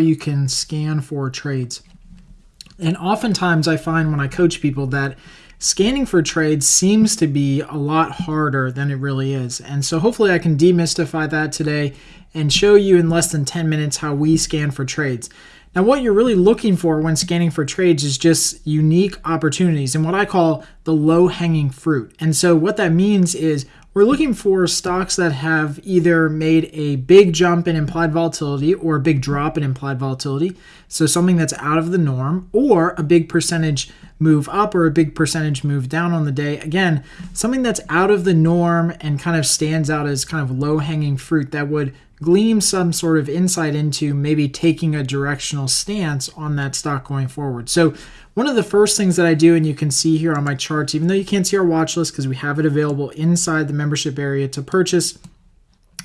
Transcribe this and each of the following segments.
you can scan for trades. And oftentimes I find when I coach people that scanning for trades seems to be a lot harder than it really is. And so hopefully I can demystify that today and show you in less than 10 minutes how we scan for trades. Now, what you're really looking for when scanning for trades is just unique opportunities and what I call the low hanging fruit. And so, what that means is we're looking for stocks that have either made a big jump in implied volatility or a big drop in implied volatility. So, something that's out of the norm, or a big percentage move up or a big percentage move down on the day. Again, something that's out of the norm and kind of stands out as kind of low hanging fruit that would gleam some sort of insight into maybe taking a directional stance on that stock going forward. So, one of the first things that I do, and you can see here on my charts, even though you can't see our watch list because we have it available inside the membership area to purchase,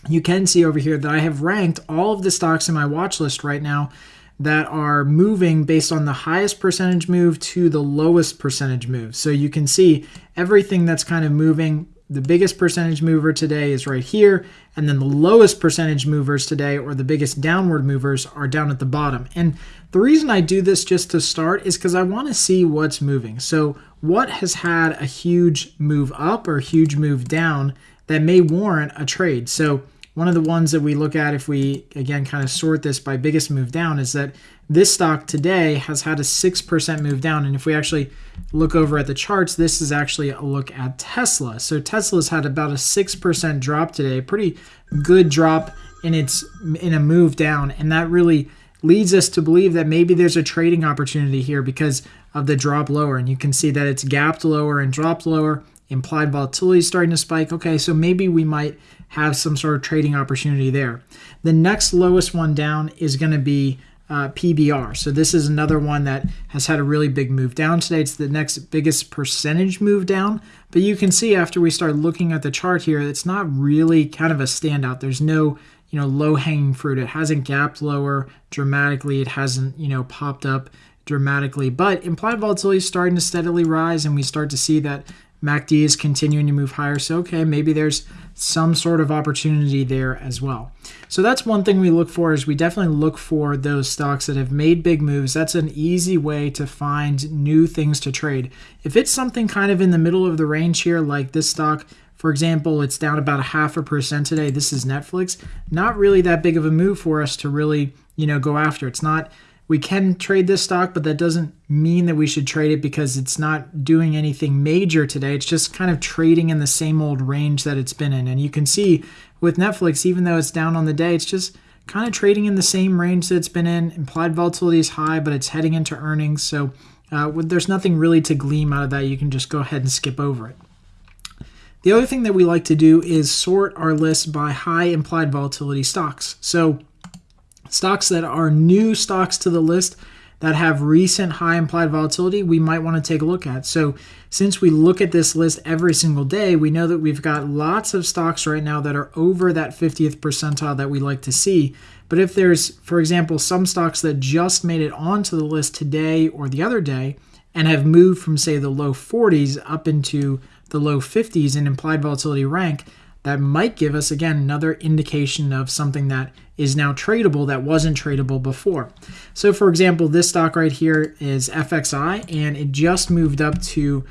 you can see over here that I have ranked all of the stocks in my watch list right now that are moving based on the highest percentage move to the lowest percentage move. So you can see everything that's kind of moving the biggest percentage mover today is right here, and then the lowest percentage movers today, or the biggest downward movers, are down at the bottom. And the reason I do this just to start is because I want to see what's moving. So, what has had a huge move up or huge move down that may warrant a trade? So, one of the ones that we look at if we, again, kind of sort this by biggest move down is that this stock today has had a 6% move down. And if we actually look over at the charts, this is actually a look at Tesla. So Tesla's had about a 6% drop today, pretty good drop in its in a move down. And that really leads us to believe that maybe there's a trading opportunity here because of the drop lower. And you can see that it's gapped lower and dropped lower. Implied volatility is starting to spike. Okay, so maybe we might have some sort of trading opportunity there. The next lowest one down is going to be uh, PBR. So this is another one that has had a really big move down today. It's the next biggest percentage move down. But you can see after we start looking at the chart here, it's not really kind of a standout. There's no you know low hanging fruit. It hasn't gapped lower dramatically. It hasn't you know popped up dramatically. But implied volatility is starting to steadily rise, and we start to see that MACD is continuing to move higher. So okay, maybe there's some sort of opportunity there as well. So that's one thing we look for is we definitely look for those stocks that have made big moves. That's an easy way to find new things to trade. If it's something kind of in the middle of the range here like this stock, for example, it's down about a half a percent today. This is Netflix. Not really that big of a move for us to really, you know, go after. It's not we can trade this stock, but that doesn't mean that we should trade it because it's not doing anything major today. It's just kind of trading in the same old range that it's been in. And you can see with Netflix, even though it's down on the day, it's just kind of trading in the same range that it's been in. Implied volatility is high, but it's heading into earnings. So uh, there's nothing really to gleam out of that. You can just go ahead and skip over it. The other thing that we like to do is sort our list by high implied volatility stocks. So Stocks that are new stocks to the list that have recent high implied volatility, we might want to take a look at. So, since we look at this list every single day, we know that we've got lots of stocks right now that are over that 50th percentile that we like to see. But if there's, for example, some stocks that just made it onto the list today or the other day and have moved from, say, the low 40s up into the low 50s in implied volatility rank, that might give us, again, another indication of something that is now tradable that wasn't tradable before. So, for example, this stock right here is FXI, and it just moved up to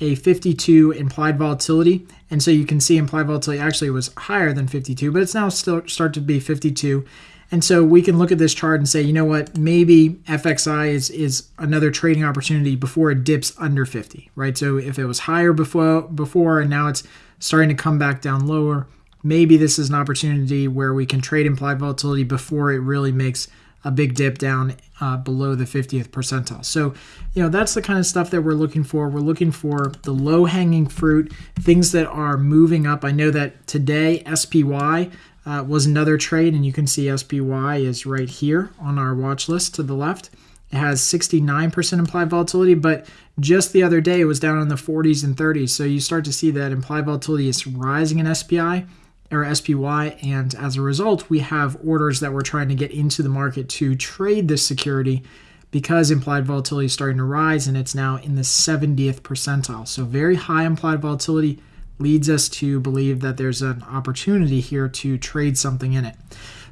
a 52 implied volatility. And so you can see implied volatility actually was higher than 52, but it's now still start to be 52. And so we can look at this chart and say, you know what, maybe FXI is, is another trading opportunity before it dips under 50, right? So if it was higher before before and now it's starting to come back down lower. Maybe this is an opportunity where we can trade implied volatility before it really makes a big dip down uh, below the 50th percentile. So, you know, that's the kind of stuff that we're looking for. We're looking for the low hanging fruit, things that are moving up. I know that today SPY uh, was another trade, and you can see SPY is right here on our watch list to the left. It has 69% implied volatility, but just the other day it was down in the 40s and 30s. So you start to see that implied volatility is rising in SPI or SPY, and as a result, we have orders that we're trying to get into the market to trade this security because implied volatility is starting to rise and it's now in the 70th percentile. So very high implied volatility leads us to believe that there's an opportunity here to trade something in it.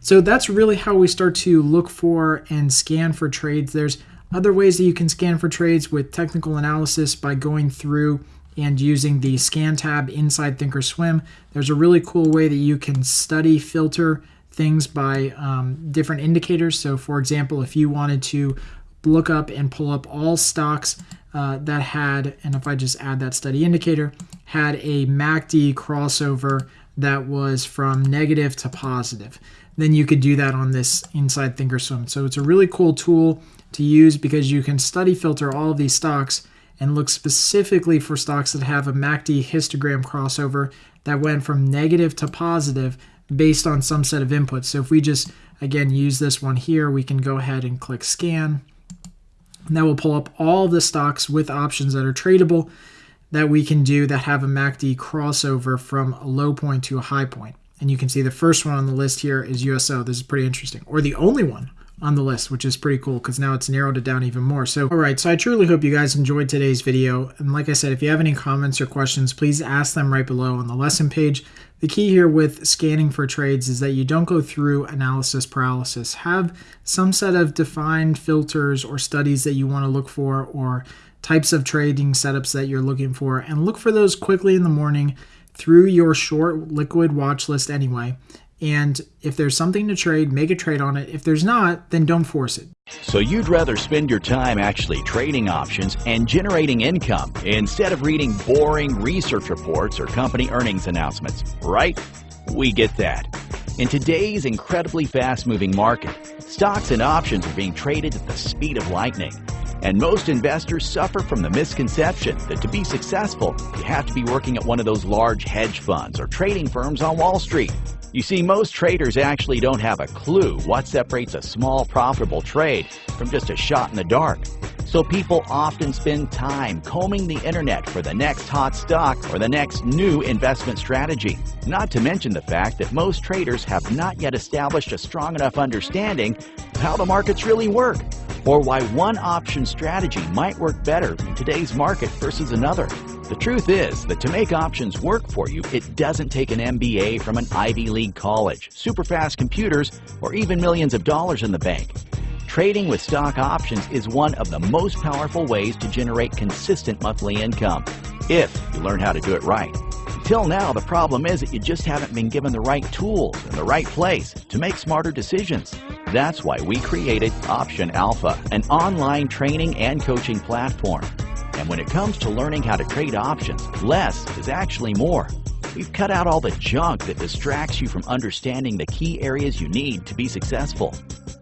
So that's really how we start to look for and scan for trades. There's other ways that you can scan for trades with technical analysis by going through and using the scan tab inside thinkorswim there's a really cool way that you can study filter things by um, different indicators so for example if you wanted to look up and pull up all stocks uh, that had, and if I just add that study indicator, had a MACD crossover that was from negative to positive. Then you could do that on this inside Thinkorswim. So it's a really cool tool to use because you can study filter all of these stocks and look specifically for stocks that have a MACD histogram crossover that went from negative to positive based on some set of inputs. So if we just, again, use this one here, we can go ahead and click scan. And that will pull up all the stocks with options that are tradable that we can do that have a MACD crossover from a low point to a high point. And you can see the first one on the list here is USO. This is pretty interesting. Or the only one on the list, which is pretty cool because now it's narrowed it down even more. So, all right, so I truly hope you guys enjoyed today's video. And like I said, if you have any comments or questions, please ask them right below on the lesson page. The key here with scanning for trades is that you don't go through analysis paralysis. Have some set of defined filters or studies that you want to look for or types of trading setups that you're looking for and look for those quickly in the morning through your short liquid watch list anyway and if there's something to trade, make a trade on it. If there's not, then don't force it. So you'd rather spend your time actually trading options and generating income instead of reading boring research reports or company earnings announcements, right? We get that. In today's incredibly fast-moving market, stocks and options are being traded at the speed of lightning. And most investors suffer from the misconception that to be successful, you have to be working at one of those large hedge funds or trading firms on Wall Street. You see, most traders actually don't have a clue what separates a small profitable trade from just a shot in the dark. So people often spend time combing the internet for the next hot stock or the next new investment strategy. Not to mention the fact that most traders have not yet established a strong enough understanding of how the markets really work or why one option strategy might work better in today's market versus another. The truth is that to make options work for you, it doesn't take an MBA from an Ivy League college, super fast computers, or even millions of dollars in the bank. Trading with stock options is one of the most powerful ways to generate consistent monthly income, if you learn how to do it right. Until now, the problem is that you just haven't been given the right tools in the right place to make smarter decisions. That's why we created Option Alpha, an online training and coaching platform and when it comes to learning how to trade options, less is actually more. We've cut out all the junk that distracts you from understanding the key areas you need to be successful.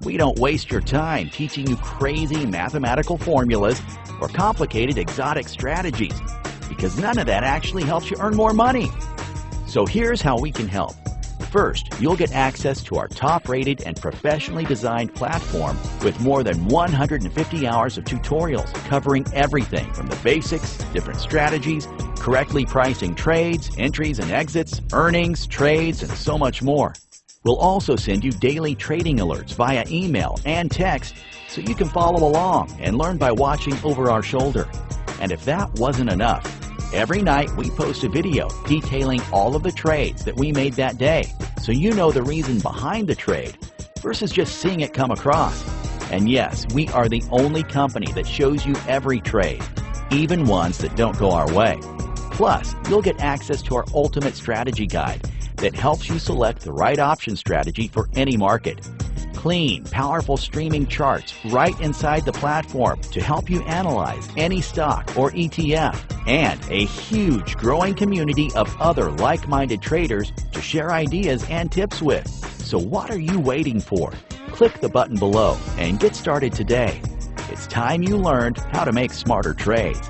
We don't waste your time teaching you crazy mathematical formulas or complicated exotic strategies because none of that actually helps you earn more money. So here's how we can help. First, you'll get access to our top-rated and professionally designed platform with more than 150 hours of tutorials covering everything from the basics, different strategies, correctly pricing trades, entries and exits, earnings, trades, and so much more. We'll also send you daily trading alerts via email and text so you can follow along and learn by watching over our shoulder. And if that wasn't enough, Every night we post a video detailing all of the trades that we made that day so you know the reason behind the trade versus just seeing it come across. And yes, we are the only company that shows you every trade, even ones that don't go our way. Plus, you'll get access to our ultimate strategy guide that helps you select the right option strategy for any market clean, powerful streaming charts right inside the platform to help you analyze any stock or ETF, and a huge growing community of other like-minded traders to share ideas and tips with. So what are you waiting for? Click the button below and get started today. It's time you learned how to make smarter trades.